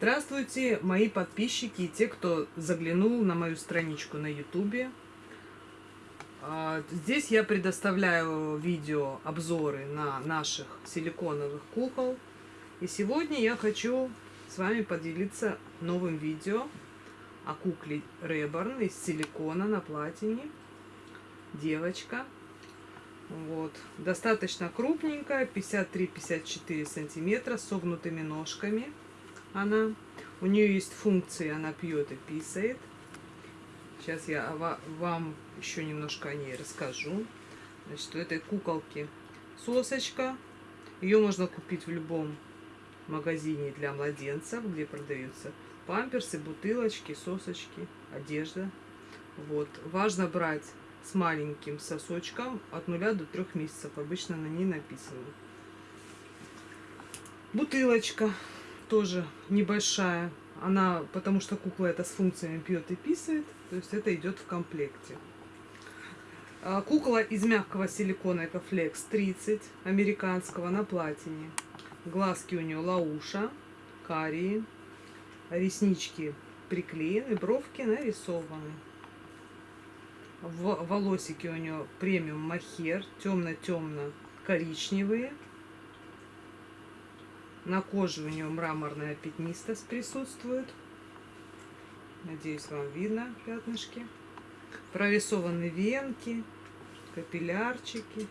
Здравствуйте, мои подписчики и те, кто заглянул на мою страничку на ютубе. А, здесь я предоставляю видео обзоры на наших силиконовых кукол. И сегодня я хочу с вами поделиться новым видео о кукле Реборн из силикона на платине. Девочка. Вот. Достаточно крупненькая, 53-54 сантиметра, согнутыми ножками она. У нее есть функции, она пьет и писает. Сейчас я вам еще немножко о ней расскажу. Значит, у этой куколки сосочка. Ее можно купить в любом магазине для младенцев, где продаются памперсы, бутылочки, сосочки, одежда. Вот. Важно брать с маленьким сосочком от 0 до 3 месяцев. Обычно на ней написано. Бутылочка тоже небольшая. Она, потому что кукла это с функциями пьет и писает. То есть это идет в комплекте. А, кукла из мягкого силикона Экофлекс 30 американского на платине. Глазки у нее лауша, карие. Реснички приклеены, бровки нарисованы. Волосики у нее премиум махер, темно-темно коричневые. На коже у нее мраморная пятнистость присутствует. Надеюсь, вам видно пятнышки. Прорисованы венки, капиллярчики.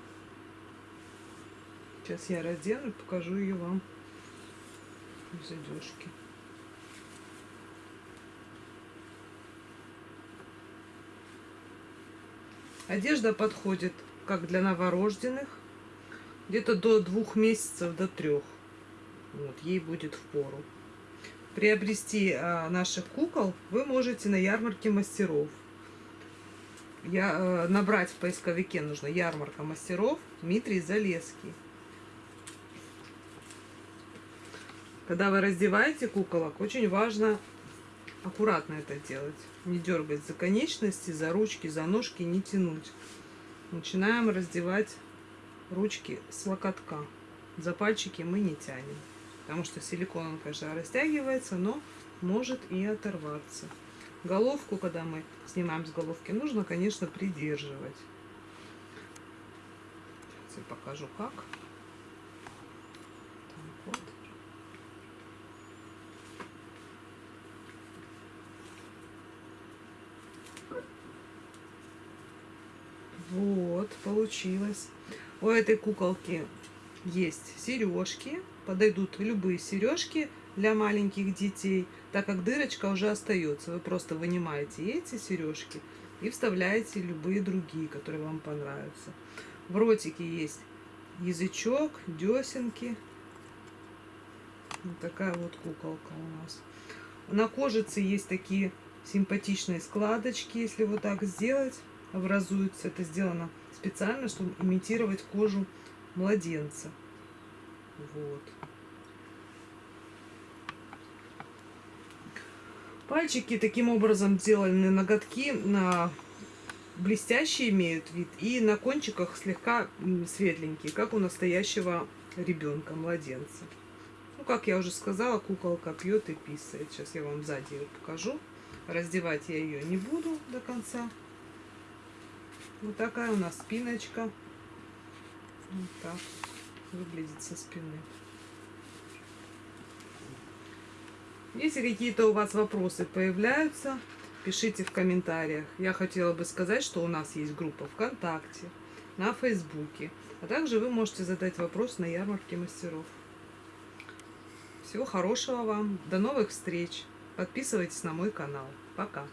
Сейчас я раздену и покажу ее вам в задежке. Одежда подходит как для новорожденных, где-то до двух месяцев, до трех. Вот, ей будет в пору. Приобрести а, наших кукол вы можете на ярмарке мастеров. Я, а, набрать в поисковике нужно ярмарка мастеров Дмитрий Залеский. Когда вы раздеваете куколок, очень важно аккуратно это делать. Не дергать за конечности, за ручки, за ножки, не тянуть. Начинаем раздевать ручки с локотка. За пальчики мы не тянем. Потому что силикон, он, конечно, растягивается, но может и оторваться. Головку, когда мы снимаем с головки, нужно, конечно, придерживать. Сейчас я покажу, как. Так, вот. Вот, получилось. У этой куколки есть сережки подойдут любые сережки для маленьких детей, так как дырочка уже остается. Вы просто вынимаете эти сережки и вставляете любые другие, которые вам понравятся. В ротике есть язычок, десенки. Вот такая вот куколка у нас. На кожице есть такие симпатичные складочки. Если вот так сделать, образуются. Это сделано специально, чтобы имитировать кожу младенца. Вот. Пальчики таким образом сделаны ноготки на блестящие имеют вид и на кончиках слегка светленькие, как у настоящего ребенка, младенца. Ну, как я уже сказала, куколка пьет и писает. Сейчас я вам сзади ее покажу. Раздевать я ее не буду до конца. Вот такая у нас спиночка. Вот так выглядит со спины. Если какие-то у вас вопросы появляются, пишите в комментариях. Я хотела бы сказать, что у нас есть группа ВКонтакте, на Фейсбуке, а также вы можете задать вопрос на ярмарке мастеров. Всего хорошего вам, до новых встреч, подписывайтесь на мой канал. Пока!